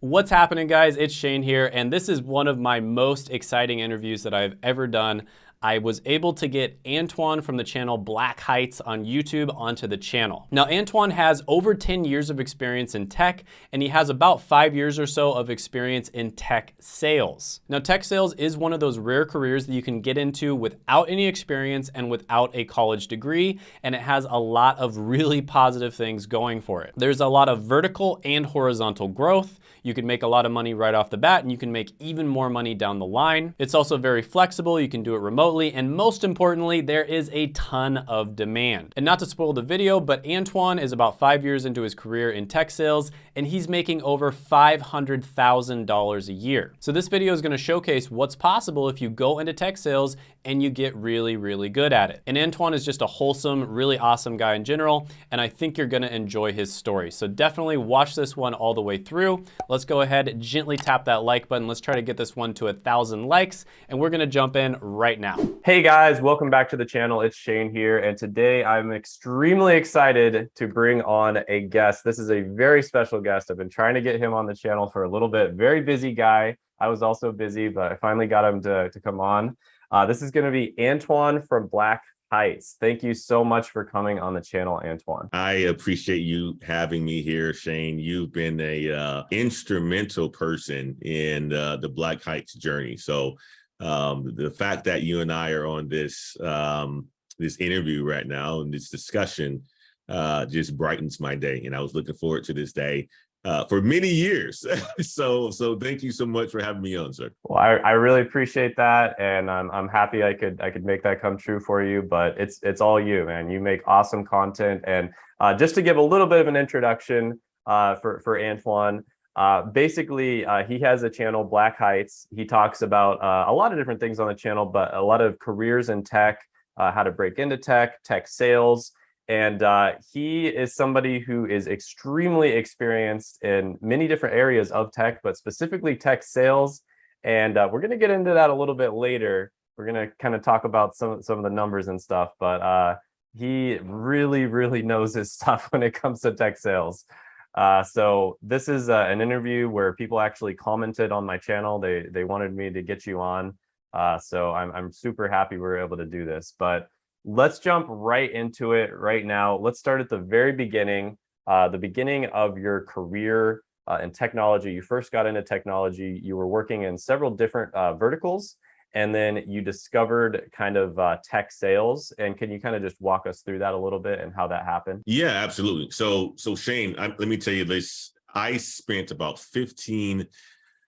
What's happening guys? It's Shane here and this is one of my most exciting interviews that I've ever done. I was able to get Antoine from the channel Black Heights on YouTube onto the channel. Now, Antoine has over 10 years of experience in tech, and he has about five years or so of experience in tech sales. Now, tech sales is one of those rare careers that you can get into without any experience and without a college degree, and it has a lot of really positive things going for it. There's a lot of vertical and horizontal growth. You can make a lot of money right off the bat, and you can make even more money down the line. It's also very flexible. You can do it remotely and most importantly, there is a ton of demand. And not to spoil the video, but Antoine is about five years into his career in tech sales, and he's making over $500,000 a year. So this video is gonna showcase what's possible if you go into tech sales and you get really, really good at it. And Antoine is just a wholesome, really awesome guy in general, and I think you're gonna enjoy his story. So definitely watch this one all the way through. Let's go ahead, gently tap that like button. Let's try to get this one to a thousand likes, and we're gonna jump in right now. Hey guys, welcome back to the channel. It's Shane here, and today I'm extremely excited to bring on a guest. This is a very special guest. I've been trying to get him on the channel for a little bit. Very busy guy. I was also busy, but I finally got him to, to come on. Uh, this is going to be Antoine from Black Heights. Thank you so much for coming on the channel, Antoine. I appreciate you having me here, Shane. You've been a uh, instrumental person in uh, the Black Heights journey. So um, the fact that you and I are on this um, this interview right now and this discussion uh, just brightens my day. And I was looking forward to this day uh, for many years. so so thank you so much for having me on, sir. Well, I, I really appreciate that. And I'm, I'm happy I could I could make that come true for you, but it's it's all you, man. You make awesome content. And uh, just to give a little bit of an introduction uh, for, for Antoine, uh, basically, uh, he has a channel, Black Heights. He talks about uh, a lot of different things on the channel, but a lot of careers in tech, uh, how to break into tech, tech sales. And uh, he is somebody who is extremely experienced in many different areas of tech, but specifically tech sales. And uh, we're going to get into that a little bit later. We're going to kind of talk about some, some of the numbers and stuff, but he really, really knows his stuff when it comes to tech sales. Uh, so this is uh, an interview where people actually commented on my channel. They they wanted me to get you on. Uh, so I'm, I'm super happy we were able to do this. But let's jump right into it right now. Let's start at the very beginning, uh, the beginning of your career uh, in technology. You first got into technology. You were working in several different uh, verticals and then you discovered kind of uh, tech sales. And can you kind of just walk us through that a little bit and how that happened? Yeah, absolutely. So, so Shane, I, let me tell you this. I spent about 15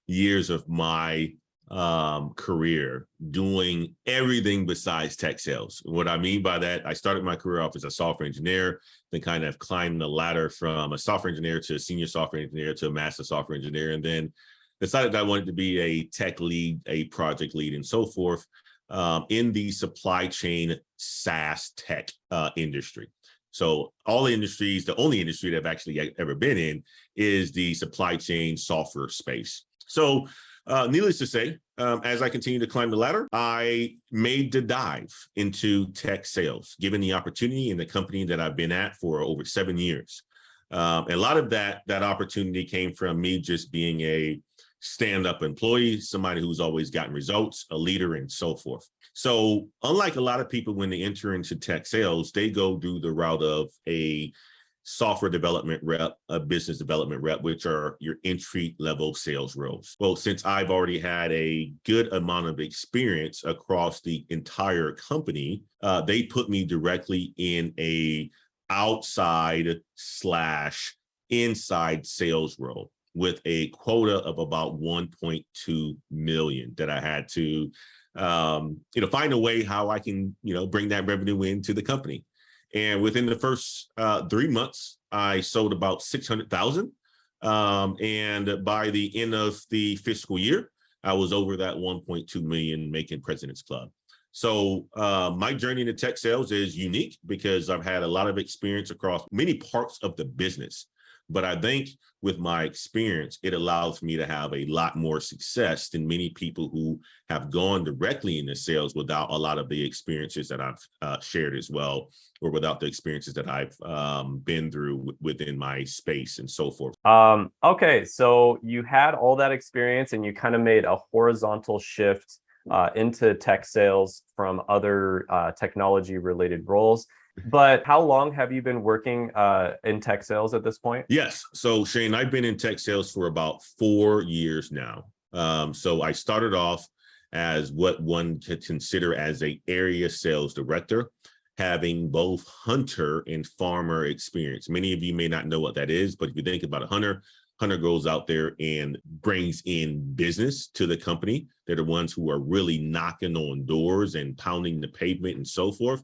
years of my um, career doing everything besides tech sales. What I mean by that, I started my career off as a software engineer, then kind of climbed the ladder from a software engineer to a senior software engineer to a master software engineer. And then decided I wanted to be a tech lead, a project lead, and so forth um, in the supply chain SaaS tech uh, industry. So all the industries, the only industry that I've actually ever been in is the supply chain software space. So uh, needless to say, um, as I continue to climb the ladder, I made the dive into tech sales, given the opportunity in the company that I've been at for over seven years. Um, a lot of that that opportunity came from me just being a stand-up employee, somebody who's always gotten results, a leader, and so forth. So unlike a lot of people when they enter into tech sales, they go do the route of a software development rep, a business development rep, which are your entry level sales roles. Well, since I've already had a good amount of experience across the entire company, uh, they put me directly in a outside slash inside sales role with a quota of about 1.2 million that I had to, um, you know, find a way how I can, you know, bring that revenue into the company. And within the first uh, three months, I sold about 600,000. Um, and by the end of the fiscal year, I was over that 1.2 million making President's Club. So uh, my journey into tech sales is unique because I've had a lot of experience across many parts of the business But I think with my experience, it allows me to have a lot more success than many people who have gone directly into sales without a lot of the experiences that I've uh, shared as well, or without the experiences that I've um, been through within my space and so forth. Um, okay, so you had all that experience and you kind of made a horizontal shift uh, into tech sales from other uh, technology related roles. But how long have you been working uh, in tech sales at this point? Yes. So Shane, I've been in tech sales for about four years now. Um, so I started off as what one could consider as a area sales director, having both hunter and farmer experience. Many of you may not know what that is, but if you think about a hunter, hunter goes out there and brings in business to the company. They're the ones who are really knocking on doors and pounding the pavement and so forth.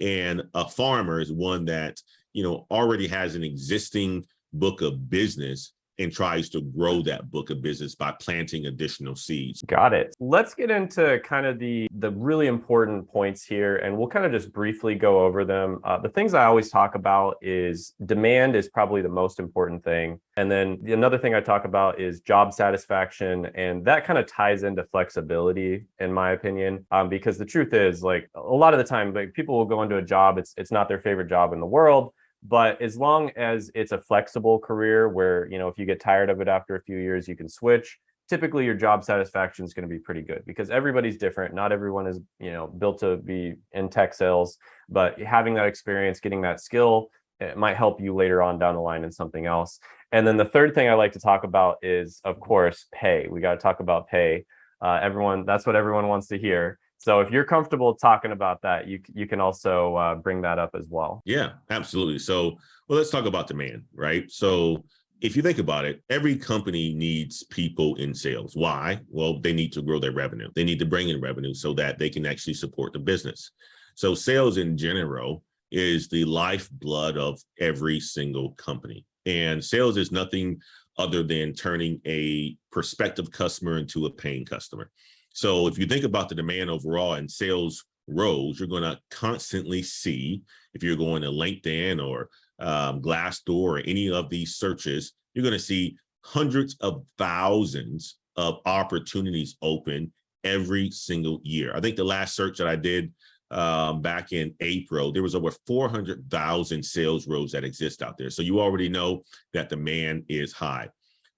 And a farmer is one that, you know, already has an existing book of business and tries to grow that book of business by planting additional seeds. Got it. Let's get into kind of the the really important points here, and we'll kind of just briefly go over them. Uh, the things I always talk about is demand is probably the most important thing, and then another thing I talk about is job satisfaction, and that kind of ties into flexibility, in my opinion, um, because the truth is, like a lot of the time, like people will go into a job, it's it's not their favorite job in the world but as long as it's a flexible career where, you know, if you get tired of it after a few years, you can switch, typically your job satisfaction is going to be pretty good because everybody's different. Not everyone is, you know, built to be in tech sales, but having that experience, getting that skill, it might help you later on down the line in something else. And then the third thing I like to talk about is, of course, pay. We got to talk about pay. Uh, everyone, that's what everyone wants to hear. So if you're comfortable talking about that, you you can also uh, bring that up as well. Yeah, absolutely. So well, let's talk about demand, right? So if you think about it, every company needs people in sales. Why? Well, they need to grow their revenue. They need to bring in revenue so that they can actually support the business. So sales in general is the lifeblood of every single company. And sales is nothing other than turning a prospective customer into a paying customer. So if you think about the demand overall and sales roles, you're going to constantly see, if you're going to LinkedIn or um, Glassdoor or any of these searches, you're going to see hundreds of thousands of opportunities open every single year. I think the last search that I did um, back in April, there was over 400,000 sales roles that exist out there. So you already know that demand is high.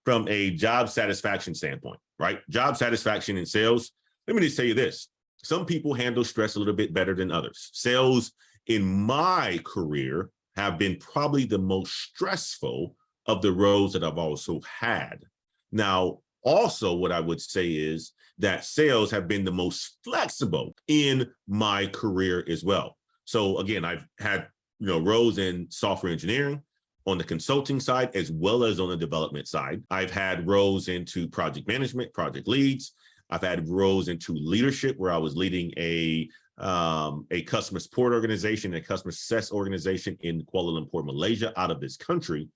From a job satisfaction standpoint, right? Job satisfaction in sales, let me just tell you this. Some people handle stress a little bit better than others. Sales in my career have been probably the most stressful of the roles that I've also had. Now, also what I would say is that sales have been the most flexible in my career as well. So again, I've had you know roles in software engineering, on the consulting side as well as on the development side. I've had roles into project management, project leads. I've had roles into leadership where I was leading a um, a customer support organization, a customer success organization in Kuala Lumpur, Malaysia, out of this country.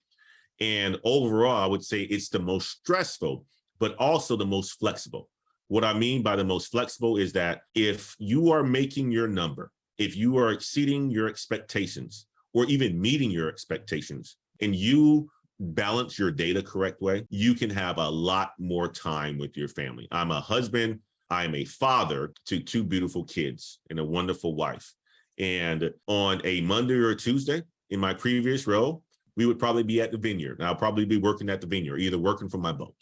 And overall, I would say it's the most stressful, but also the most flexible. What I mean by the most flexible is that if you are making your number, if you are exceeding your expectations, or even meeting your expectations, and you balance your data correct way, you can have a lot more time with your family. I'm a husband, I'm a father to two beautiful kids and a wonderful wife. And on a Monday or Tuesday in my previous role, we would probably be at the vineyard. And I'll probably be working at the vineyard, either working from my boat,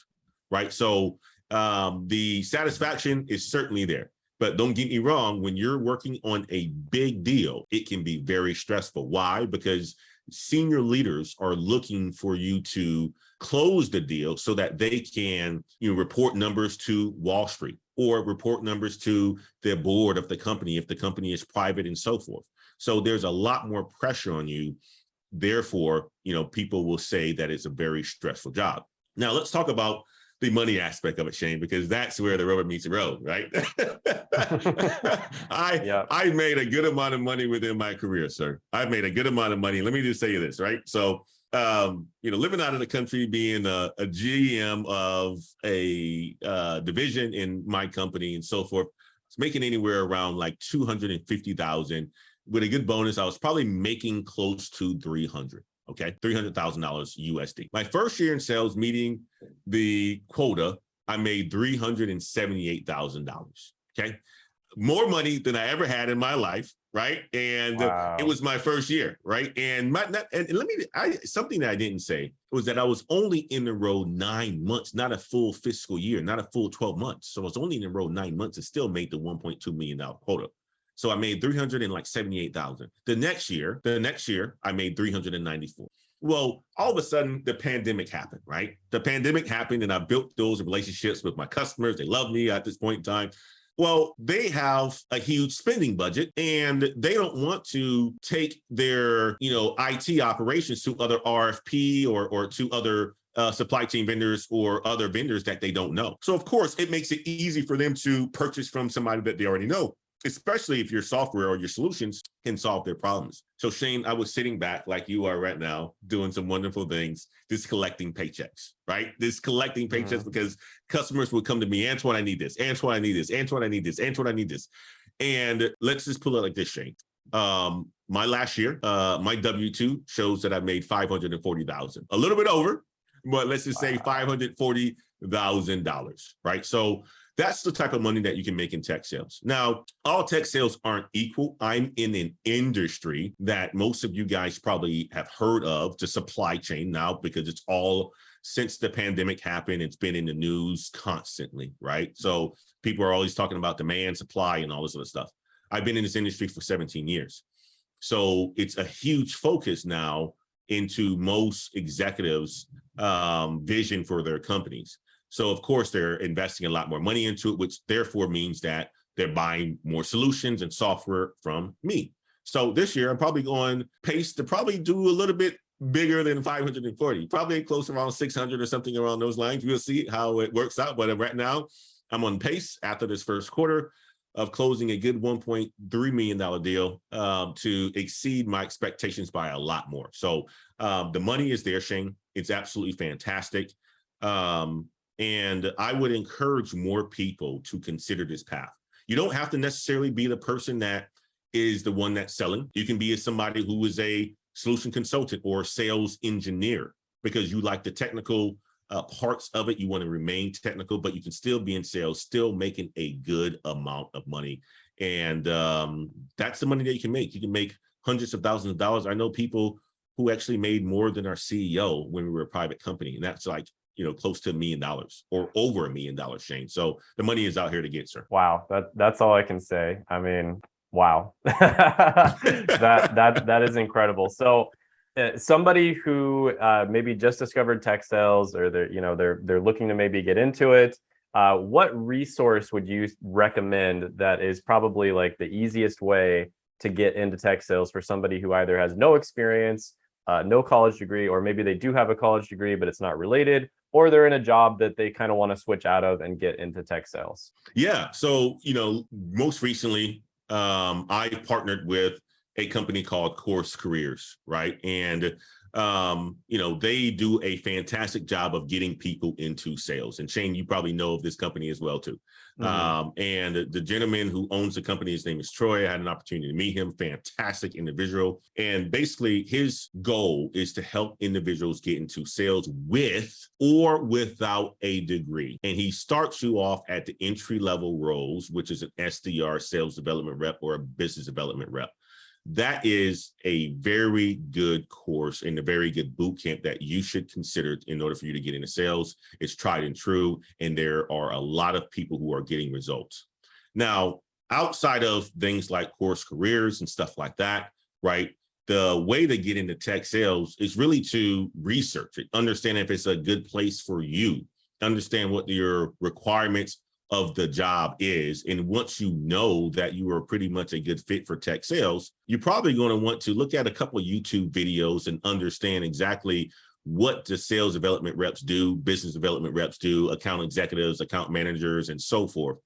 right? So um, the satisfaction is certainly there. But don't get me wrong, when you're working on a big deal, it can be very stressful. Why? Because senior leaders are looking for you to close the deal so that they can you know, report numbers to Wall Street or report numbers to the board of the company if the company is private and so forth. So there's a lot more pressure on you. Therefore, you know, people will say that it's a very stressful job. Now let's talk about the money aspect of it, Shane, because that's where the rubber meets the road, right? I yeah. I made a good amount of money within my career, sir. I've made a good amount of money. Let me just say this, right? So, um, you know, living out of the country, being a, a GM of a uh, division in my company and so forth, it's making anywhere around like 250,000 with a good bonus. I was probably making close to 300. Okay? $300,000 USD. My first year in sales meeting the quota, I made $378,000, okay? More money than I ever had in my life, right? And wow. it was my first year, right? And my and let me I something that I didn't say was that I was only in the role nine months, not a full fiscal year, not a full 12 months. So I was only in the role nine months and still made the $1.2 million quota. So I made 378,000. The next year, the next year, I made 394. Well, all of a sudden the pandemic happened, right? The pandemic happened and I built those relationships with my customers. They love me at this point in time. Well, they have a huge spending budget and they don't want to take their, you know, IT operations to other RFP or, or to other uh, supply chain vendors or other vendors that they don't know. So of course, it makes it easy for them to purchase from somebody that they already know especially if your software or your solutions can solve their problems. So Shane, I was sitting back like you are right now, doing some wonderful things, just collecting paychecks, right? This collecting paychecks mm -hmm. because customers would come to me, Antoine, I need this, Antoine, I need this, Antoine, I need this, Antoine, I need this. And let's just pull it like this, Shane. Um, my last year, uh, my W-2 shows that I made 540,000, a little bit over, but let's just say $540,000, right? So that's the type of money that you can make in tech sales. Now, all tech sales aren't equal. I'm in an industry that most of you guys probably have heard of, the supply chain now, because it's all since the pandemic happened, it's been in the news constantly, right? So people are always talking about demand, supply, and all this other stuff. I've been in this industry for 17 years. So it's a huge focus now into most executives' um, vision for their companies. So of course they're investing a lot more money into it, which therefore means that they're buying more solutions and software from me. So this year I'm probably going pace to probably do a little bit bigger than 540, probably close around 600 or something around those lines. We'll see how it works out. But right now I'm on pace after this first quarter of closing a good $1.3 million deal um, to exceed my expectations by a lot more. So um, the money is there, Shane. It's absolutely fantastic. Um, and I would encourage more people to consider this path. You don't have to necessarily be the person that is the one that's selling. You can be somebody who is a solution consultant or sales engineer because you like the technical uh, parts of it. You want to remain technical, but you can still be in sales, still making a good amount of money. And um, that's the money that you can make. You can make hundreds of thousands of dollars. I know people who actually made more than our CEO when we were a private company. And that's like you know, close to a million dollars or over a million dollars, Shane. So the money is out here to get, sir. Wow, that that's all I can say. I mean, wow, that that that is incredible. So uh, somebody who uh, maybe just discovered tech sales or they're you know they're they're looking to maybe get into it. Uh, what resource would you recommend that is probably like the easiest way to get into tech sales for somebody who either has no experience, uh, no college degree, or maybe they do have a college degree, but it's not related, or they're in a job that they kind of want to switch out of and get into tech sales? Yeah. So, you know, most recently, um, I partnered with a company called Course Careers, right? And um, you know, they do a fantastic job of getting people into sales. And Shane, you probably know of this company as well too. Mm -hmm. um, and the gentleman who owns the company, his name is Troy. I had an opportunity to meet him, fantastic individual. And basically his goal is to help individuals get into sales with or without a degree. And he starts you off at the entry level roles, which is an SDR sales development rep or a business development rep that is a very good course and a very good boot camp that you should consider in order for you to get into sales. It's tried and true, and there are a lot of people who are getting results. Now, outside of things like course careers and stuff like that, right? The way to get into tech sales is really to research it, understand if it's a good place for you, understand what your requirements of the job is. And once you know that you are pretty much a good fit for tech sales, you're probably going to want to look at a couple YouTube videos and understand exactly what the sales development reps do, business development reps do, account executives, account managers, and so forth.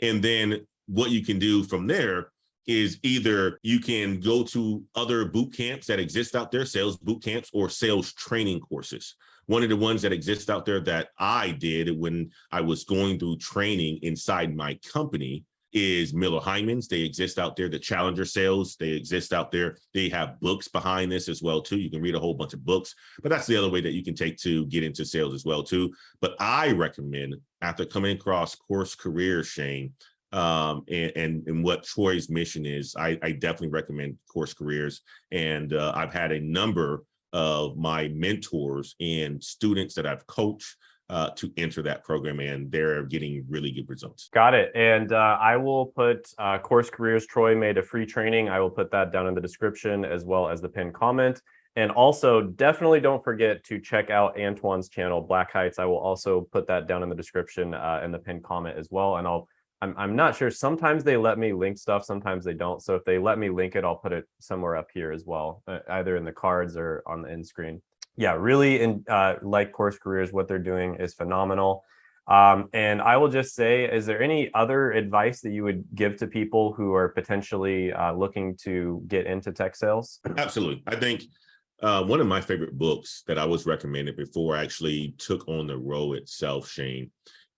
And then what you can do from there is either you can go to other boot camps that exist out there, sales boot camps or sales training courses one of the ones that exists out there that I did when I was going through training inside my company is Miller Heiman's. They exist out there. The Challenger sales, they exist out there. They have books behind this as well too. You can read a whole bunch of books, but that's the other way that you can take to get into sales as well too. But I recommend after coming across Course Career, Shane, um, and, and, and what Troy's mission is, I, I definitely recommend Course Careers. And uh, I've had a number of my mentors and students that I've coached uh, to enter that program and they're getting really good results. Got it. And uh, I will put uh, Course Careers, Troy made a free training. I will put that down in the description as well as the pinned comment. And also definitely don't forget to check out Antoine's channel, Black Heights. I will also put that down in the description uh, in the pinned comment as well. And I'll I'm, I'm not sure. Sometimes they let me link stuff, sometimes they don't. So if they let me link it, I'll put it somewhere up here as well, uh, either in the cards or on the end screen. Yeah, really in, uh, like Course Careers, what they're doing is phenomenal. Um, and I will just say, is there any other advice that you would give to people who are potentially uh, looking to get into tech sales? Absolutely. I think uh, one of my favorite books that I was recommended before I actually took on the role itself, Shane,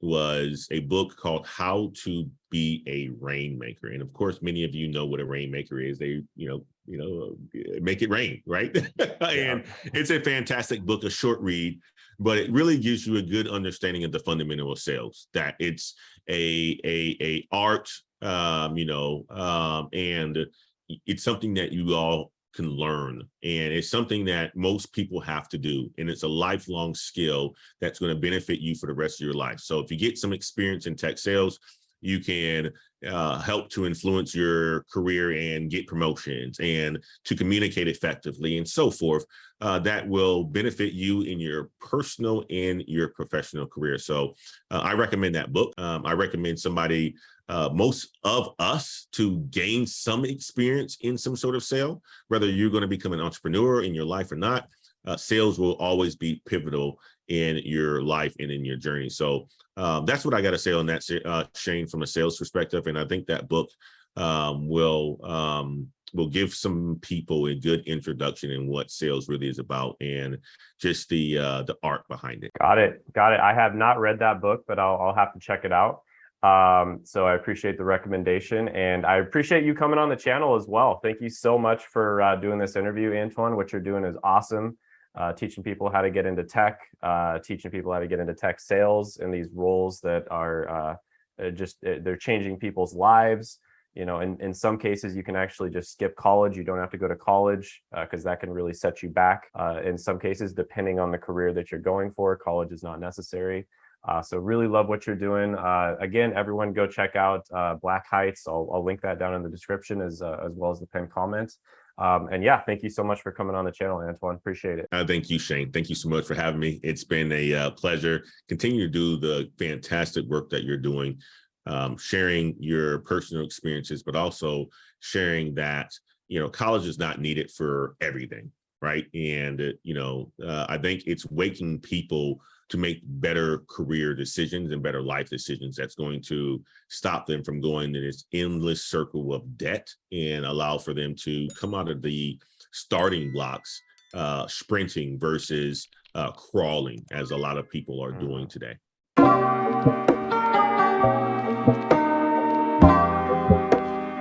was a book called How to Be a Rainmaker. And of course, many of you know what a rainmaker is. They, you know, you know, make it rain, right? and it's a fantastic book, a short read, but it really gives you a good understanding of the fundamental of sales, that it's a a a art, um, you know, um, and it's something that you all can learn. And it's something that most people have to do. And it's a lifelong skill that's going to benefit you for the rest of your life. So if you get some experience in tech sales, you can uh, help to influence your career and get promotions and to communicate effectively and so forth. Uh, that will benefit you in your personal and your professional career. So uh, I recommend that book. Um, I recommend somebody uh, most of us to gain some experience in some sort of sale, whether you're going to become an entrepreneur in your life or not. Uh, sales will always be pivotal in your life and in your journey. So um, that's what I got to say on that, uh, Shane, from a sales perspective. And I think that book um, will um, will give some people a good introduction in what sales really is about and just the uh, the art behind it. Got it. Got it. I have not read that book, but I'll, I'll have to check it out. Um, so I appreciate the recommendation and I appreciate you coming on the channel as well. Thank you so much for uh, doing this interview, Antoine. What you're doing is awesome. Uh, teaching people how to get into tech, uh, teaching people how to get into tech sales and these roles that are uh, uh, just, uh, they're changing people's lives. You know, in, in some cases, you can actually just skip college. You don't have to go to college because that can really set you back. in some cases, depending on the career that you're going for, college is not necessary. Uh, so really love what you're doing. Uh, again, everyone go check out uh, Black Heights. I'll, I'll, link that down in the description as, uh, as well as the pinned comments. Um, and yeah, thank you so much for coming on the channel, Antoine. Appreciate it. Uh, thank you, Shane. Thank you so much for having me. It's been a uh, pleasure. Continue to do the fantastic work that you're doing, um, sharing your personal experiences, but also sharing that, you know, college is not needed for everything, right? And, you know, I think it's waking people to make better career decisions and better life decisions that's going to stop them from going to this endless circle of debt and allow for them to come out of the starting blocks uh, sprinting versus uh, crawling as a lot of people are doing mm-hmm. today.